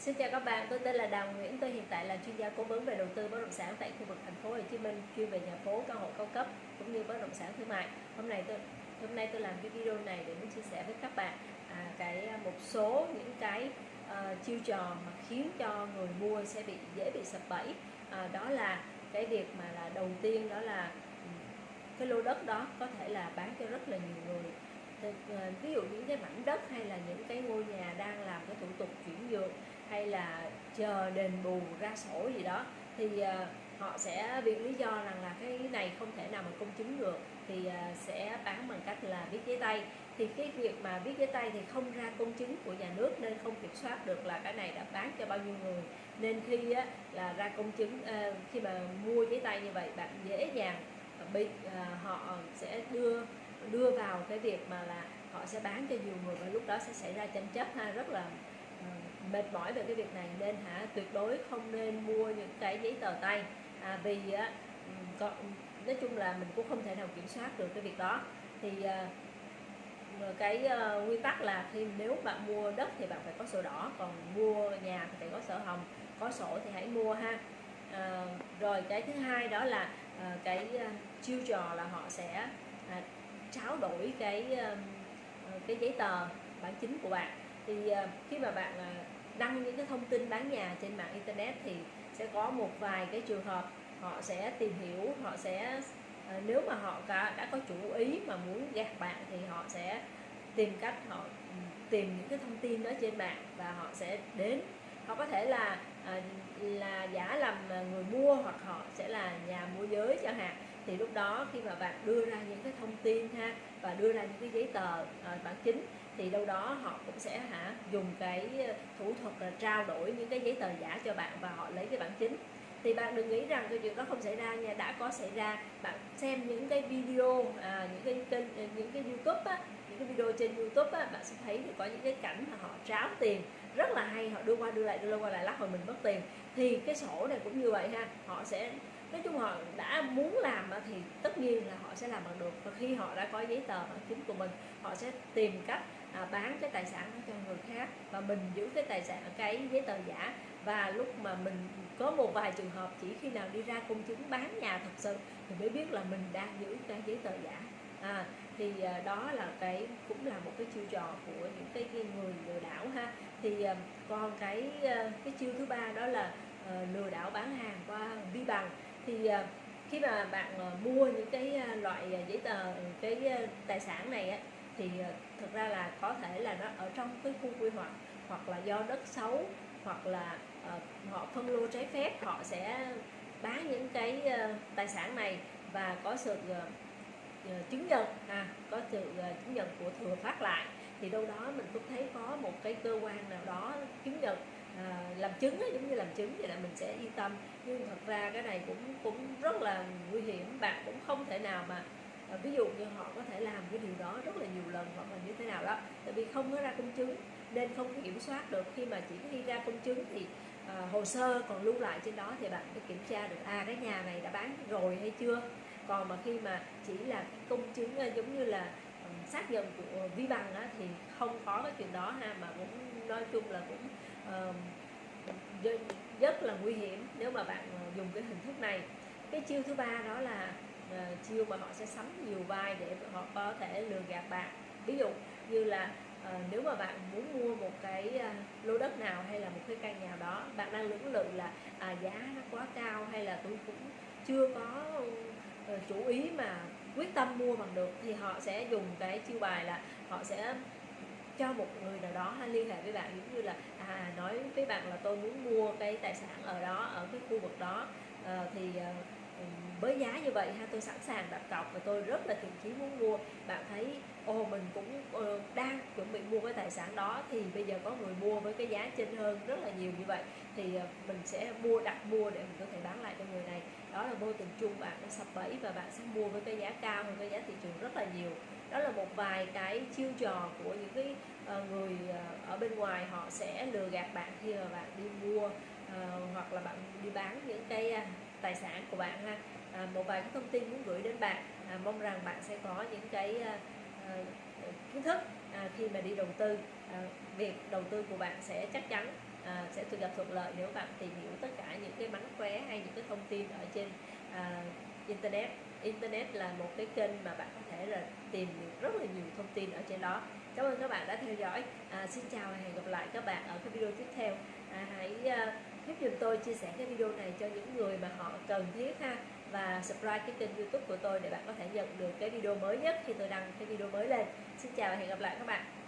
Xin chào các bạn, tôi tên là Đào Nguyễn, tôi hiện tại là chuyên gia cố vấn về đầu tư bất động sản tại khu vực thành phố Hồ Chí Minh, chuyên về nhà phố, căn hộ cao cấp cũng như bất động sản thương mại. Hôm nay tôi hôm nay tôi làm cái video này để muốn chia sẻ với các bạn à, cái à, một số những cái uh, chiêu trò mà khiến cho người mua sẽ bị dễ bị sập bẫy. À, đó là cái việc mà là đầu tiên đó là ừ, cái lô đất đó có thể là bán cho rất là nhiều người ờ, ví dụ những cái mảnh đất hay là những cái ngôi nhà đang làm cái thủ tục chuyển nhượng hay là chờ đền bù ra sổ gì đó thì uh, họ sẽ viện lý do rằng là cái này không thể nào mà công chứng được thì uh, sẽ bán bằng cách là viết giấy tay. Thì cái việc mà viết giấy tay thì không ra công chứng của nhà nước nên không kiểm soát được là cái này đã bán cho bao nhiêu người. Nên khi á, là ra công chứng uh, khi mà mua giấy tay như vậy bạn dễ dàng bị họ sẽ đưa đưa vào cái việc mà là họ sẽ bán cho nhiều người và lúc đó sẽ xảy ra tranh chấp ha rất là mệt mỏi về cái việc này nên hả tuyệt đối không nên mua những cái giấy tờ tay. À, vì á có, nói chung là mình cũng không thể nào kiểm soát được cái việc đó. Thì à, cái ờ, à, nguyên tắc là khi nếu bạn mua đất thì bạn phải có sổ đỏ còn mua nhà thì phải có sổ hồng có sổ thì hãy mua ha. À, rồi cái thứ hai đó là à, cái à, chiêu trò là họ sẽ à, tráo đổi cái à, cái giấy tờ bản chính của bạn thì ờ, khi mà bạn ờ, đăng những cái thông tin bán nhà trên mạng internet thì sẽ có một vài cái trường hợp họ sẽ tìm hiểu họ sẽ ờ, nếu mà họ đã, đã có chủ ý mà muốn gạt bạn thì họ sẽ tìm cách họ ừ, tìm những cái thông tin đó trên mạng và họ sẽ đến. Họ có thể là là giả làm người mua hoặc họ sẽ là nhà môi giới chẳng hạn. Thì lúc đó khi mà bạn đưa ra những cái thông tin ha và đưa ra những cái giấy tờ bản chính thì đâu đó họ cũng sẽ hả dùng cái ờ, thủ thuật là trao đổi những cái giấy tờ giả cho bạn và họ lấy cái bản chính. Thì bạn đừng nghĩ rằng cái chuyện đó không xảy ra nha đã có xảy ra bạn xem những cái video à, những cái kênh ờ, những cái youtube á những cái video trên youtube á bạn sẽ thấy được có những cái cảnh mà họ tráo tiền rất là hay họ đưa qua đưa lại đưa qua lại lắc hồi mình mất tiền. Thì cái sổ này cũng như vậy ha họ sẽ nói chung họ đã muốn làm thì tất nhiên là họ sẽ làm bằng được. Và khi họ đã có giấy tờ bằng chính của mình họ sẽ tìm cách à, bán cái tài sản đó cho người khác và mình giữ cái tài sản cái giấy tờ giả. Và lúc mà mình có một vài trường hợp chỉ khi nào đi ra công chứng bán nhà thật sự thì mới biết là mình đang giữ cái giấy tờ giả. À, thì à, đó là cái cũng là một cái chiêu trò của những cái, cái người lừa đảo ha. Thì à, còn cái à, cái chiêu thứ ba đó là à, lừa đảo bán hàng qua vi bằng thì à, khi mà bạn ờ, mua những cái à, loại à, giấy tờ cái tài sản này á, thì thực ra là có thể là nó ở trong cái khu quy hoạch hoặc là do đất xấu hoặc là ờ, họ phân lô trái phép họ sẽ bán những cái tài sản này và có sự chứng nhận à, có sự chứng nhận của thừa phát lại. Thì đâu đó mình cũng thấy có một cái cơ quan nào đó chứng nhận làm chứng ấy, giống như làm chứng vậy là mình sẽ yên tâm. Nhưng thật ra cái này cũng cũng rất là nguy hiểm. Bạn cũng không thể nào mà à, ví dụ như họ có thể làm cái điều đó rất là nhiều lần hoặc là như thế nào đó. Tại vì không có ra công chứng nên không kiểm soát được. Khi mà chỉ khi ra công chứng thì à, hồ sơ còn lưu lại trên đó thì bạn phải kiểm tra được à cái nhà này đã bán rồi hay chưa. Còn mà khi mà chỉ là công chứng à, giống như là ừ, xác nhận của vi bằng á, thì không có cái chuyện đó ha. Mà cũng nói chung là cũng uh, rất là nguy hiểm nếu mà bạn ờ, dùng cái hình thức này. Cái chiêu thứ ba đó là uh, chiêu mà họ sẽ sắm nhiều vai để họ có thể lừa gạt bạn. Ví dụ như là uh, nếu mà bạn muốn mua một cái uh, lô đất nào hay là một cái căn nhà đó bạn đang lưỡng lự là à, giá nó quá cao hay là tôi cũng chưa có uh, chủ ý mà quyết tâm mua bằng được thì họ sẽ dùng cái chiêu bài là họ sẽ cho một người nào đó liên hệ với bạn giống như là à, nói với bạn là tôi muốn mua cái tài sản ở đó ở cái khu vực đó. À, thì à, với giá như vậy ha tôi sẵn sàng đặt cọc và tôi rất là thiện chí muốn mua. Bạn thấy ồ mình cũng uh, đang mua cái tài sản đó thì bây giờ có người mua với cái giá trên hơn rất là nhiều như vậy thì ờ, mình sẽ mua đặt mua để mình có thể bán lại cho người này. Đó là vô tình chung bạn đã sập bẫy và bạn sẽ mua với cái giá cao hơn cái giá thị trường rất là nhiều. Đó là một vài cái chiêu trò của những cái ờ, người ờ, ở bên ngoài họ sẽ lừa gạt bạn khi mà bạn đi mua hoặc là bạn đi bán những cái à, tài sản của bạn ha. À, một vài cái thông tin muốn gửi đến bạn à, mong rằng bạn sẽ có những cái à, kiến thức à, khi mà đi đầu tư à, việc đầu tư của bạn sẽ chắc chắn à, sẽ được gặp thuận lợi nếu bạn tìm hiểu tất cả những cái mánh khóe hay những cái thông tin ở trên à, internet. Internet là một cái kênh mà bạn có thể là tìm được rất là nhiều thông tin ở trên đó. Cảm ơn các bạn đã theo dõi. À, xin chào và hẹn gặp lại các bạn ở cái video tiếp theo. À, hãy à, giúp dùm tôi chia sẻ cái video này cho những người mà họ cần thiết ha, và subscribe cái kênh youtube của tôi để bạn có thể nhận được cái video mới nhất khi tôi đăng cái video mới lên. Xin chào và hẹn gặp lại các bạn.